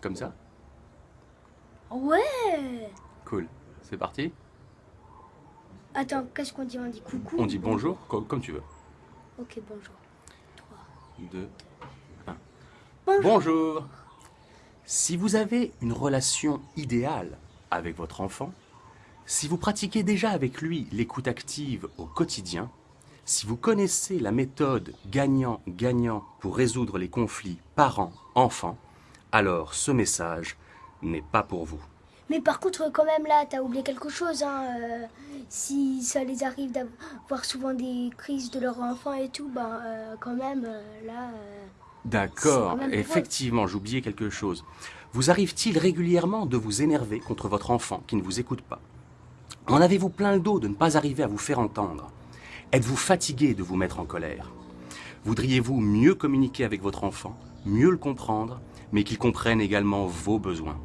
Comme ça Ouais Cool. C'est parti Attends, qu'est-ce qu'on dit? On dit coucou On dit bonjour, co- comme tu veux. Ok, bonjour. 2, 1. Bonjour. Bonjour. Si vous avez une relation idéale avec votre enfant, si vous pratiquez déjà avec lui l'écoute active au quotidien, si vous connaissez la méthode gagnant-gagnant pour résoudre les conflits parents-enfants, alors ce message n'est pas pour vous. Mais par contre, quand même, là, t'as oublié quelque chose. Hein, euh, si ça les arrive d'avoir souvent des crises de leur enfant et tout, bah, euh, quand même, euh, là. D'accord, effectivement, j'oubliais quelque chose. Vous arrive-t-il régulièrement de vous énerver contre votre enfant qui ne vous écoute pas? En avez-vous plein le dos de ne pas arriver à vous faire entendre? Êtes-vous fatigué de vous mettre en colère? Voudriez-vous mieux communiquer avec votre enfant, mieux le comprendre, mais qu'il comprenne également vos besoins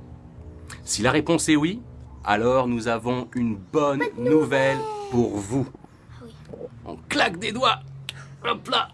Si la réponse est oui, alors nous avons une bonne nouvelle pour vous. Ah. On claque des doigts Hop là